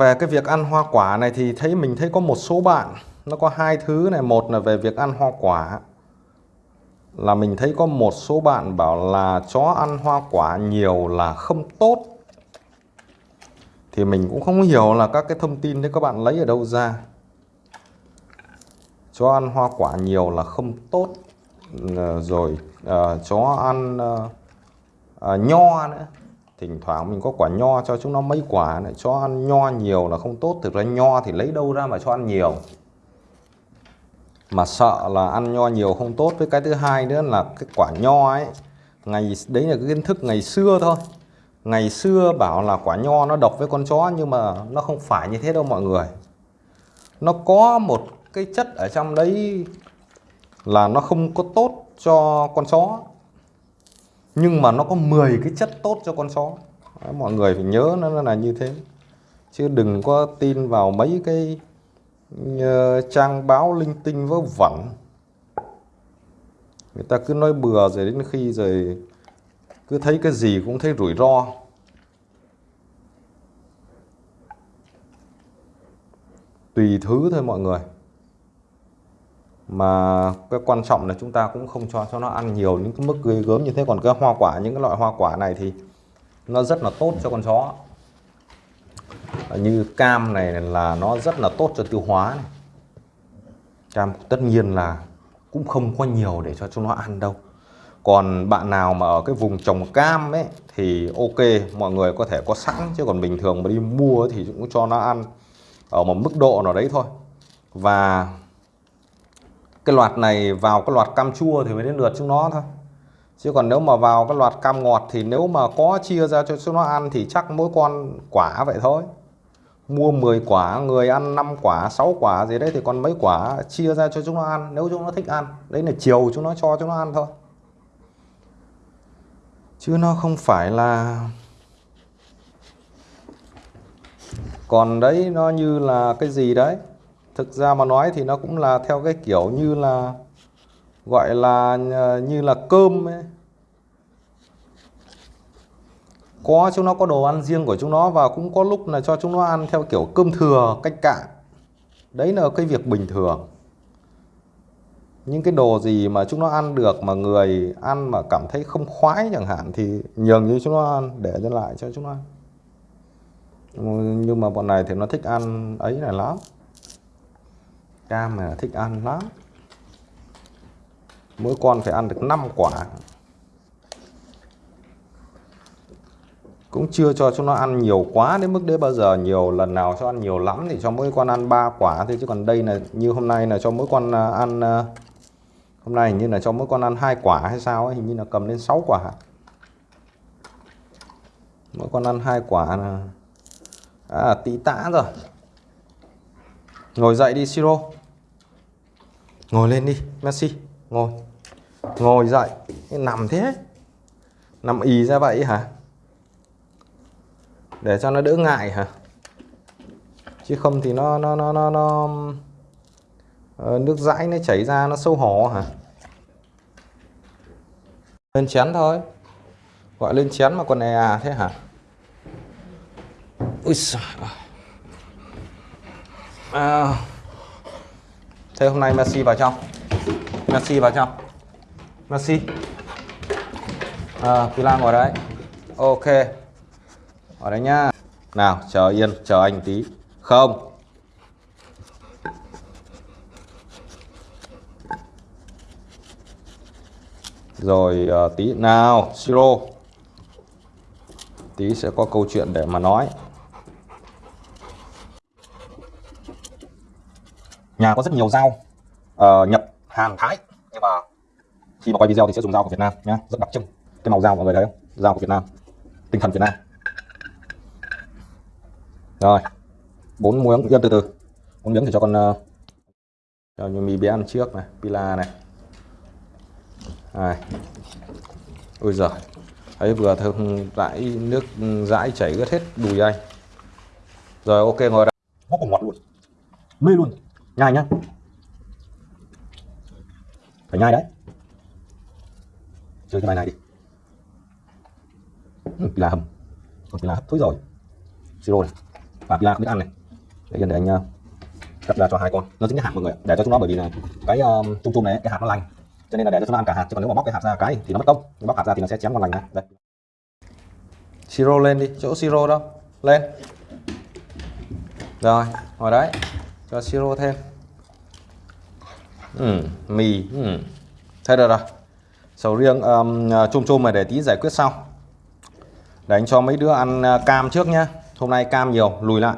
về cái việc ăn hoa quả này thì thấy mình thấy có một số bạn nó có hai thứ này. Một là về việc ăn hoa quả là mình thấy có một số bạn bảo là chó ăn hoa quả nhiều là không tốt. Thì mình cũng không hiểu là các cái thông tin đấy các bạn lấy ở đâu ra. Chó ăn hoa quả nhiều là không tốt. Rồi uh, chó ăn uh, uh, nho nữa thỉnh thoảng mình có quả nho cho chúng nó mấy quả này, cho ăn nho nhiều là không tốt. Thực ra nho thì lấy đâu ra mà cho ăn nhiều. Mà sợ là ăn nho nhiều không tốt. Với cái thứ hai nữa là cái quả nho ấy, ngày, đấy là cái kiến thức ngày xưa thôi. Ngày xưa bảo là quả nho nó độc với con chó nhưng mà nó không phải như thế đâu mọi người. Nó có một cái chất ở trong đấy là nó không có tốt cho con chó nhưng mà nó có 10 cái chất tốt cho con chó Đấy, mọi người phải nhớ nó là như thế. Chứ đừng có tin vào mấy cái uh, trang báo linh tinh vớ vẩn. Người ta cứ nói bừa rồi đến khi rồi cứ thấy cái gì cũng thấy rủi ro. Tùy thứ thôi mọi người mà cái quan trọng là chúng ta cũng không cho cho nó ăn nhiều những cái mức gây gớm như thế. Còn cái hoa quả, những cái loại hoa quả này thì nó rất là tốt cho con chó. Như cam này là nó rất là tốt cho tiêu hóa này. cam tất nhiên là cũng không có nhiều để cho chúng nó ăn đâu. Còn bạn nào mà ở cái vùng trồng cam ấy, thì ok, mọi người có thể có sẵn. Chứ còn bình thường mà đi mua thì cũng cho nó ăn ở một mức độ nào đấy thôi. Và cái loạt này vào cái loạt cam chua thì mới đến lượt chúng nó thôi. Chứ còn nếu mà vào cái loạt cam ngọt thì nếu mà có chia ra cho chúng nó ăn thì chắc mỗi con quả vậy thôi. Mua 10 quả, người ăn 5 quả 6 quả gì đấy thì còn mấy quả chia ra cho chúng nó ăn, nếu chúng nó thích ăn. Đấy là chiều chúng nó cho chúng nó ăn thôi. Chứ nó không phải là còn đấy, nó như là cái gì đấy? Thực ra mà nói thì nó cũng là theo cái kiểu như là, gọi là ờ, như là cơm ấy. có chúng nó có đồ ăn riêng của chúng nó và cũng có lúc là cho chúng nó ăn theo kiểu cơm thừa, cách cạn. Đấy là cái việc bình thường. Những cái đồ gì mà chúng nó ăn được mà người ăn mà cảm thấy không khoái chẳng hạn thì nhường như chúng nó ăn, để cho lại cho chúng nó ăn. Nhưng mà bọn này thì nó thích ăn ấy này lắm cam này thích ăn lắm. Mỗi con phải ăn được 5 quả. Cũng chưa cho chúng nó ăn nhiều quá đến mức đấy bao giờ nhiều lần nào cho ăn nhiều lắm thì cho mỗi con ăn ba quả thôi. Chứ còn đây là như hôm nay là cho mỗi con à, ăn à, hôm nay hình như là cho mỗi con ăn hai quả hay sao ấy, hình như là cầm lên 6 quả. Mỗi con ăn hai quả là à, tí tã rồi. Ngồi dậy đi siro ngồi lên đi Messi ngồi. Ngồi dậy nằm thế. Nằm ì ra vậy hả? Để cho nó đỡ ngại hả? Chứ không thì nó nó nó nó, nó ờ, nước dãi nó chảy ra nó sâu hổ hả? Lên chén thôi. Gọi lên chén mà còn e à thế hả? Ui giời à thế hôm nay Messi vào trong. Messi vào trong. Messi. À, Pila ngồi đấy. Ok. Ở đấy nhá. Nào chờ yên chờ anh tí. Không. Rồi uh, tí. Nào siro. Tí sẽ có câu chuyện để mà nói. Nhà có rất nhiều dao uh, ờ, nhập Hàn Thái. Nhưng mà khi mà quay video thì sẽ dùng dao của Việt Nam nhá rất đặc trưng. Cái màu dao mọi người thấy không? Dao của Việt Nam tinh thần Việt Nam. Rồi bốn muỗng yên từ từ bốn miếng thì cho con uh, cho như mì bé ăn trước này pila này. Này. Ôi giời ấy vừa thơm dãi nước dãi chảy ướt hết đùi anh. Rồi ok ngồi đây. Vô cùng ngọt luôn mê luôn nhai nhá. Phải nhai đấy. Chơi cái bài này đi. Ừ, là hầm. Còn là hấp thối rồi. Siro này. Và pila không biết ăn này. Để dành để anh uh, cắt ra cho hai con. Nó dính cái hạt mọi người để cho chúng nó bởi vì là cái ờ, um, chung chung này cái hạt nó lành. Cho nên là để cho chúng nó ăn cả hạt chứ còn nếu mà bóc cái hạt ra cái thì nó mất công. Bóc hạt ra thì nó sẽ chém con lành này đây. Siro lên đi. Chỗ siro đâu? Lên. Rồi ngồi đấy cho siro thêm. Ừ, mì ừ. thế được rồi. Sầu riêng um, à, chôm chôm này để tí giải quyết sau. Để anh cho mấy đứa ăn à, cam trước nhá. Hôm nay cam nhiều lùi lại.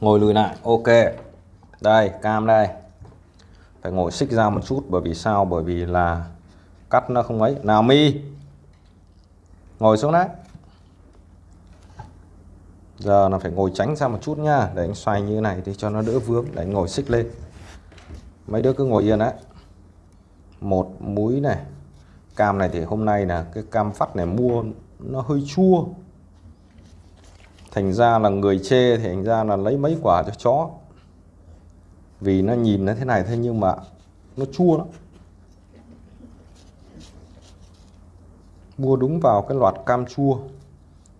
Ngồi lùi lại ok. Đây cam đây. Phải ngồi xích ra một chút bởi vì sao? Bởi vì là cắt nó không ấy. Nào mi ngồi xuống đấy giờ là phải ngồi tránh ra một chút nha để anh xoay như thế này thì cho nó đỡ vướng. Để anh ngồi xích lên. Mấy đứa cứ ngồi yên đấy. Một múi này. Cam này thì hôm nay là cái cam phát này mua nó hơi chua. Thành ra là người chê thì thành ra là lấy mấy quả cho chó. Vì nó nhìn nó thế này thế nhưng mà nó chua lắm. Mua đúng vào cái loạt cam chua.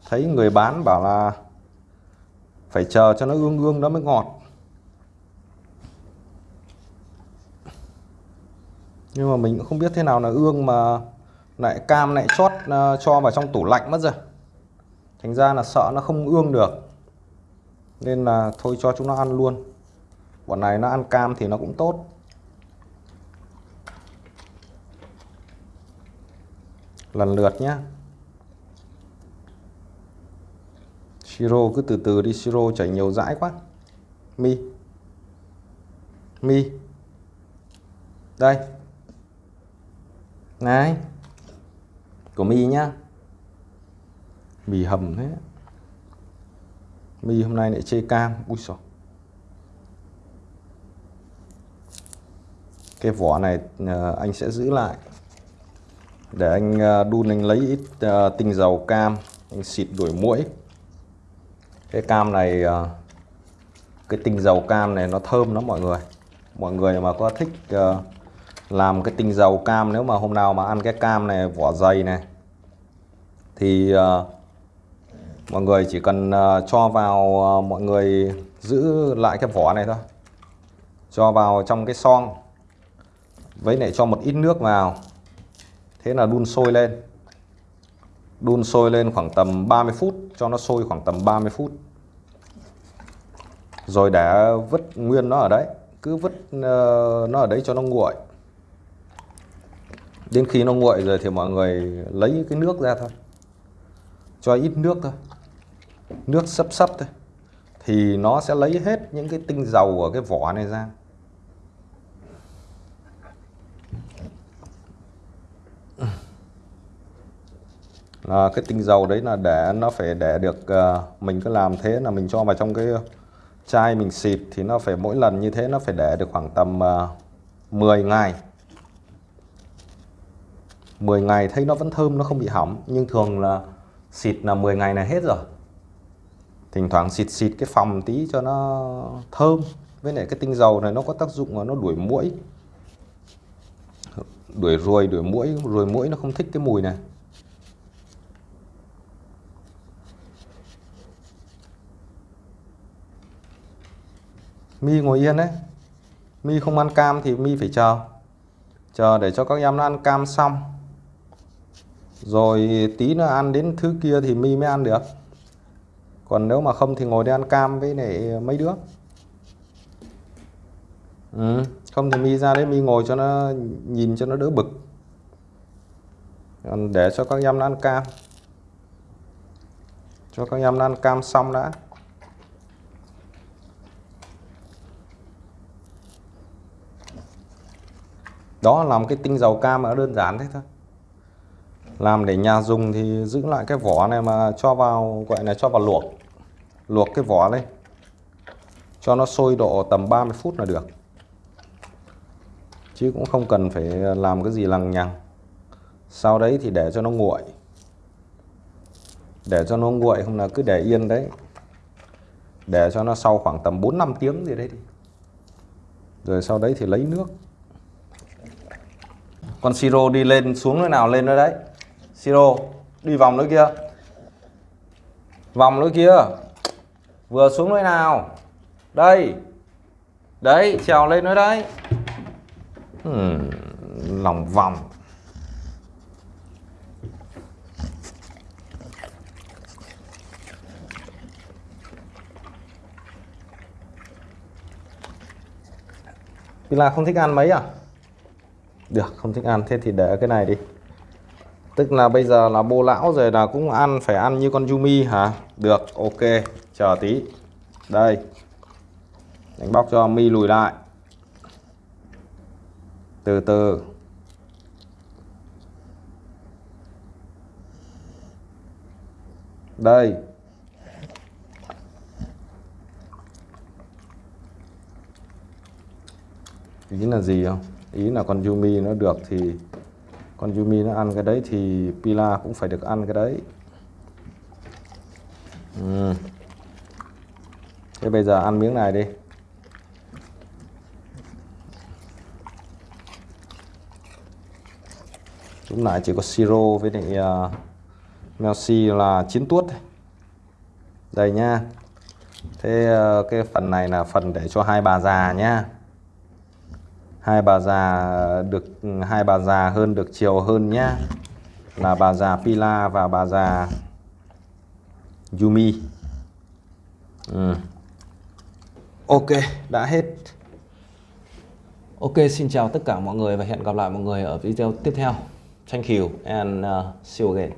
Thấy người bán bảo là phải chờ cho nó ương ương nó mới ngọt. Nhưng mà mình cũng không biết thế nào là ương mà lại cam lại chót ờ, cho vào trong tủ lạnh mất rồi. Thành ra là sợ nó không ương được. Nên là thôi cho chúng nó ăn luôn. Bọn này nó ăn cam thì nó cũng tốt. Lần lượt nhé siro cứ từ từ đi siro chảy nhiều dãi quá. Mi. Mi. Đây. Này. Của mi nhá. Mì hầm thế. Mi hôm nay lại chê cam. Ui xồi cái vỏ này ờ, anh sẽ giữ lại. Để anh ờ, đun, anh lấy ít ờ, tinh dầu cam, anh xịt đuổi muỗi cái cam này ờ, cái tinh dầu cam này nó thơm lắm mọi người. Mọi người mà có thích ờ, làm cái tinh dầu cam nếu mà hôm nào mà ăn cái cam này, vỏ dày này, thì ờ, mọi người chỉ cần cho vào mọi người giữ lại cái vỏ này thôi. Cho vào trong cái son với lại cho một ít nước vào. Thế là đun sôi lên đun sôi lên khoảng tầm 30 phút cho nó sôi khoảng tầm 30 phút. Rồi để vứt nguyên nó ở đấy cứ vứt uh, nó ở đấy cho nó nguội. Đến khi nó nguội rồi thì mọi người lấy cái nước ra thôi cho ít nước thôi nước sấp sấp thôi thì nó sẽ lấy hết những cái tinh dầu ở cái vỏ này ra. À, cái tinh dầu đấy là để nó phải để được à, mình cứ làm thế là mình cho vào trong cái chai mình xịt thì nó phải mỗi lần như thế nó phải để được khoảng tầm ờ, à, 10 ngày. 10 ngày thấy nó vẫn thơm nó không bị hỏng nhưng thường là xịt là 10 ngày là hết rồi. Thỉnh thoảng xịt xịt cái phòng tí cho nó thơm. Với lại cái tinh dầu này nó có tác dụng là nó đuổi muỗi. Đuổi ruồi đuổi muỗi ruồi muỗi nó không thích cái mùi này. Mi ngồi yên đấy. Mi không ăn cam thì mi phải chờ. Chờ để cho các em nó ăn cam xong. Rồi tí nữa ăn đến thứ kia thì mi mới ăn được. Còn nếu mà không thì ngồi đi ăn cam với lại mấy đứa. Ừ. không thì mi ra đấy, mi ngồi cho nó, nhìn cho nó đỡ bực. Còn để cho các em nó ăn cam. Cho các em nó ăn cam xong đã. Đó làm cái tinh dầu cam nó đơn giản thế thôi. Làm để nhà dùng thì giữ lại cái vỏ này mà cho vào, gọi là cho vào luộc. Luộc cái vỏ lên. Cho nó sôi độ tầm 30 phút là được. Chứ cũng không cần phải làm cái gì lằng nhằng. Sau đấy thì để cho nó nguội. Để cho nó nguội không là cứ để yên đấy. Để cho nó sau khoảng tầm 4-5 tiếng gì đấy đi. Rồi sau đấy thì lấy nước con siro đi lên xuống nơi nào lên nơi đấy. Siro đi vòng nơi kia. Vòng nơi kia. Vừa xuống nơi nào? Đây. Đấy trèo lên nữa đấy. Hmm, lòng vòng. Là không thích ăn mấy à? Được, không thích ăn. Thế thì để cái này đi. Tức là bây giờ là bô lão rồi là cũng ăn, phải ăn như con Yumi hả? Được, ok. Chờ tí. Đây. Đánh bóc cho mi lùi lại. Từ từ. Đây. Ý là gì không? Ý là con Yumi nó được thì con Yumi nó ăn cái đấy thì Pila cũng phải được ăn cái đấy. Ừ. thế bây giờ ăn miếng này đi. Chúng nãy chỉ có siro với lại à, uh, Melsi là chín tuốt đây nha. Thế uh, cái phần này là phần để cho hai bà già nhá hai bà già được hai bà già hơn được chiều hơn nhá. Là bà già Pila và bà già Yumi. Ừ. Ok đã hết. Ok xin chào tất cả mọi người và hẹn gặp lại mọi người ở video tiếp theo. Thank you and uh, see you again.